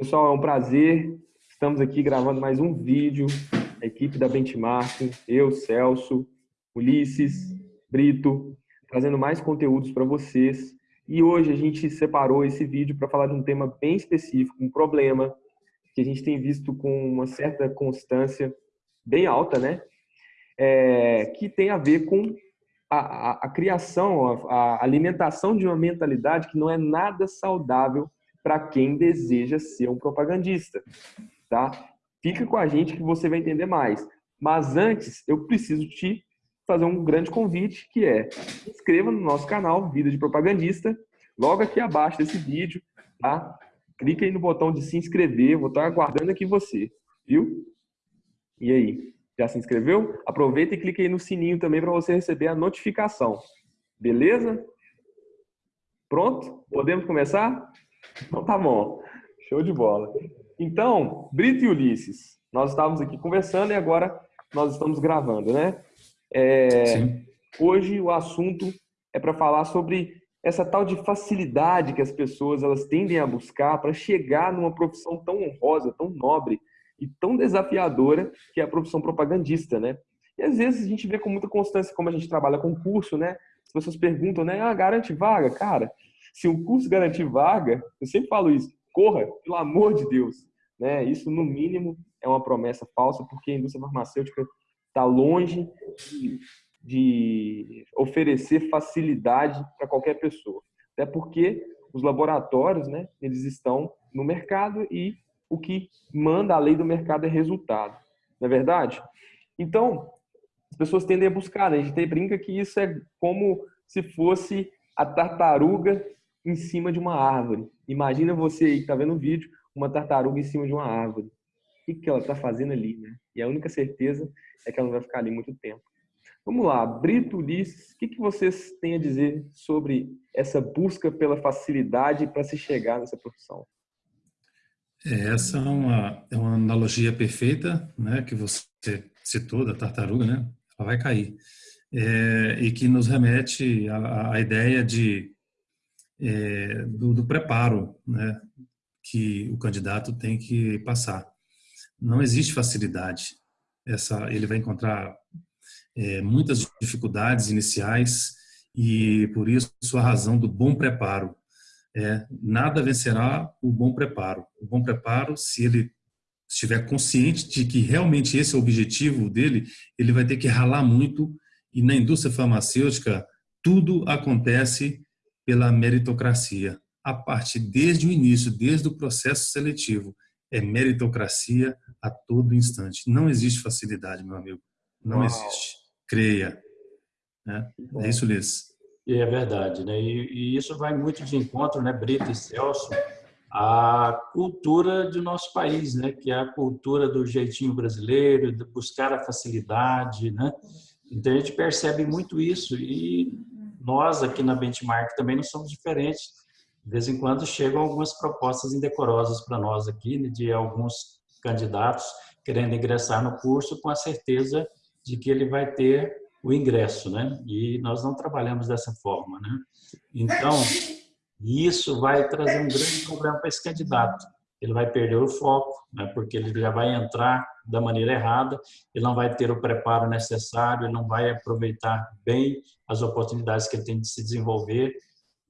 Pessoal, é um prazer. Estamos aqui gravando mais um vídeo. A equipe da Benchmark, eu, Celso, Ulisses, Brito, trazendo mais conteúdos para vocês. E hoje a gente separou esse vídeo para falar de um tema bem específico, um problema que a gente tem visto com uma certa constância bem alta, né? É, que tem a ver com a, a, a criação, a, a alimentação de uma mentalidade que não é nada saudável para quem deseja ser um propagandista, tá? Fica com a gente que você vai entender mais. Mas antes, eu preciso te fazer um grande convite, que é se inscreva no nosso canal Vida de Propagandista, logo aqui abaixo desse vídeo, tá? Clique aí no botão de se inscrever, vou estar aguardando aqui você, viu? E aí, já se inscreveu? Aproveita e clique aí no sininho também para você receber a notificação. Beleza? Pronto? Podemos começar? Então tá bom. Show de bola. Então, Brito e Ulisses, nós estávamos aqui conversando e agora nós estamos gravando, né? É, hoje o assunto é para falar sobre essa tal de facilidade que as pessoas elas tendem a buscar para chegar numa profissão tão honrosa, tão nobre e tão desafiadora que é a profissão propagandista, né? E às vezes a gente vê com muita constância como a gente trabalha com curso, né? As pessoas perguntam, né? Ah, garante vaga, cara. Se o curso garantir vaga, eu sempre falo isso, corra, pelo amor de Deus. Né? Isso, no mínimo, é uma promessa falsa, porque a indústria farmacêutica está longe de, de oferecer facilidade para qualquer pessoa. Até porque os laboratórios, né, eles estão no mercado e o que manda a lei do mercado é resultado. Não é verdade? Então, as pessoas tendem a buscar, né? a gente brinca que isso é como se fosse a tartaruga em cima de uma árvore. Imagina você aí que está vendo o vídeo, uma tartaruga em cima de uma árvore. O que, que ela está fazendo ali, né? E a única certeza é que ela não vai ficar ali muito tempo. Vamos lá, Brito, Ulisses, o que, que vocês têm a dizer sobre essa busca pela facilidade para se chegar nessa profissão? É, essa é uma, é uma analogia perfeita, né, que você citou da tartaruga, né? Ela vai cair. É, e que nos remete à, à ideia de é, do, do, preparo né, que o candidato tem que passar. Não existe facilidade. Essa, ele vai encontrar é, muitas dificuldades iniciais e por isso a razão do bom preparo. É, nada vencerá o bom preparo. O bom preparo, se ele estiver consciente de que realmente esse é o objetivo dele, ele vai ter que ralar muito e na indústria farmacêutica tudo acontece pela meritocracia. A partir desde o início, desde o processo seletivo, é meritocracia a todo instante. Não existe facilidade, meu amigo. Não Uau. existe. Creia. Né? É isso, Liz. E é verdade, né? E, e, isso vai muito de encontro, né, Brito e Celso, a cultura do nosso país, né? Que é a cultura do jeitinho brasileiro, de buscar a facilidade, né? Então a gente percebe muito isso e nós aqui na Benchmark também não somos diferentes. De vez em quando chegam algumas propostas indecorosas para nós aqui, né, de alguns candidatos querendo ingressar no curso com a certeza de que ele vai ter o ingresso, né? E nós não trabalhamos dessa forma, né? Então, isso vai trazer um grande problema para esse candidato. Ele vai perder o foco, né? porque ele já vai entrar da maneira errada, ele não vai ter o preparo necessário, ele não vai aproveitar bem as oportunidades que ele tem de se desenvolver,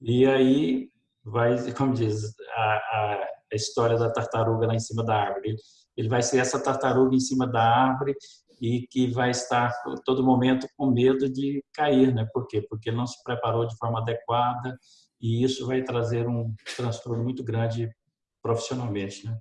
e aí vai, como diz a, a, a história da tartaruga lá em cima da árvore, ele vai ser essa tartaruga em cima da árvore e que vai estar todo momento com medo de cair, né? Por quê? Porque não se preparou de forma adequada e isso vai trazer um transtorno muito grande profissionalmente, né?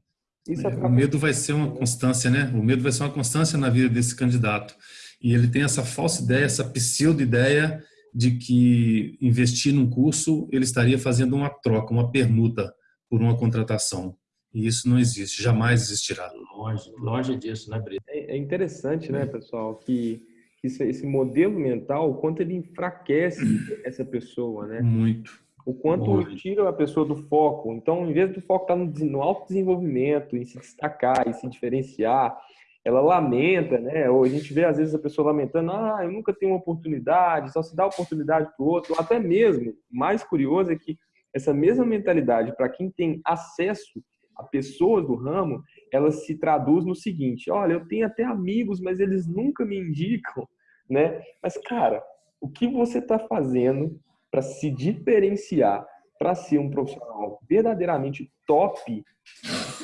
É, o medo vai ser uma constância, né? O medo vai ser uma constância na vida desse candidato. E ele tem essa falsa ideia, essa pseudo-ideia de que investir num curso ele estaria fazendo uma troca, uma permuta por uma contratação. E isso não existe, jamais existirá. Longe, longe disso, né, Brito? É, é interessante, né, pessoal, que esse modelo mental, o quanto ele enfraquece essa pessoa, né? Muito o quanto tira a pessoa do foco. Então, em vez do foco estar tá no, no autodesenvolvimento, em se destacar, em se diferenciar, ela lamenta, né? Ou a gente vê às vezes a pessoa lamentando, ah, eu nunca tenho uma oportunidade, só se dá oportunidade para o outro. Ou até mesmo, mais curioso é que essa mesma mentalidade para quem tem acesso a pessoas do ramo, ela se traduz no seguinte: olha, eu tenho até amigos, mas eles nunca me indicam, né? Mas, cara, o que você está fazendo para se diferenciar, para ser um profissional verdadeiramente top,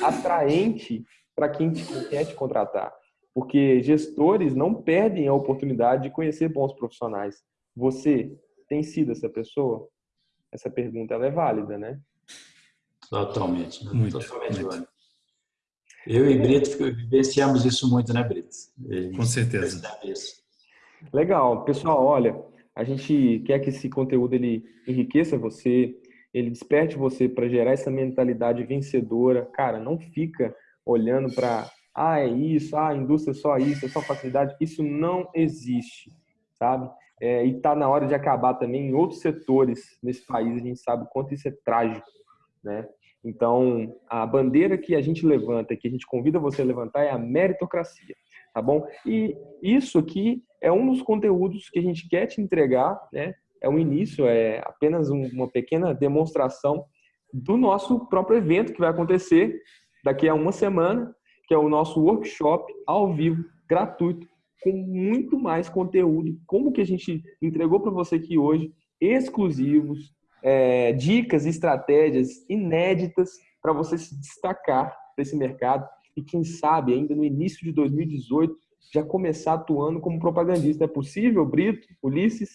atraente para quem quer te contratar? Porque gestores não perdem a oportunidade de conhecer bons profissionais. Você tem sido essa pessoa? Essa pergunta ela é válida, né? Totalmente. Né? Muito, totalmente muito. Eu e Brito vivenciamos isso muito, né, Brito? Com certeza. Legal. Pessoal, olha, a gente quer que esse conteúdo ele enriqueça você, ele desperte você para gerar essa mentalidade vencedora. Cara, não fica olhando para, ah, é isso, ah, a indústria é só isso, é só facilidade. Isso não existe, sabe? É, e está na hora de acabar também em outros setores nesse país. A gente sabe o quanto isso é trágico, né? Então, a bandeira que a gente levanta, que a gente convida você a levantar é a meritocracia, tá bom? E isso aqui é um dos conteúdos que a gente quer te entregar, né? É um início, é apenas uma pequena demonstração do nosso próprio evento que vai acontecer daqui a uma semana, que é o nosso workshop ao vivo, gratuito, com muito mais conteúdo, como que a gente entregou para você aqui hoje, exclusivos, é, dicas, estratégias inéditas para você se destacar nesse mercado e quem sabe ainda no início de 2018 já começar atuando como propagandista. É possível, Brito, Ulisses?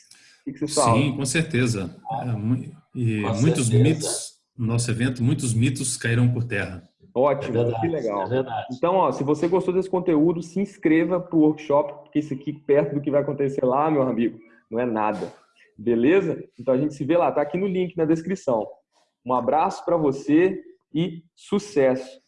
O que você fala? Sim, com certeza. É, e com muitos certeza. mitos no nosso evento, muitos mitos caíram por terra. Ótimo, é verdade, que legal. É então, ó, se você gostou desse conteúdo, se inscreva para o workshop, porque isso aqui, perto do que vai acontecer lá, meu amigo, não é nada. Beleza? Então a gente se vê lá, tá aqui no link na descrição. Um abraço para você e sucesso.